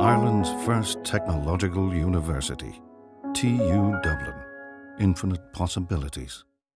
Ireland's first technological university, TU Dublin. Infinite possibilities.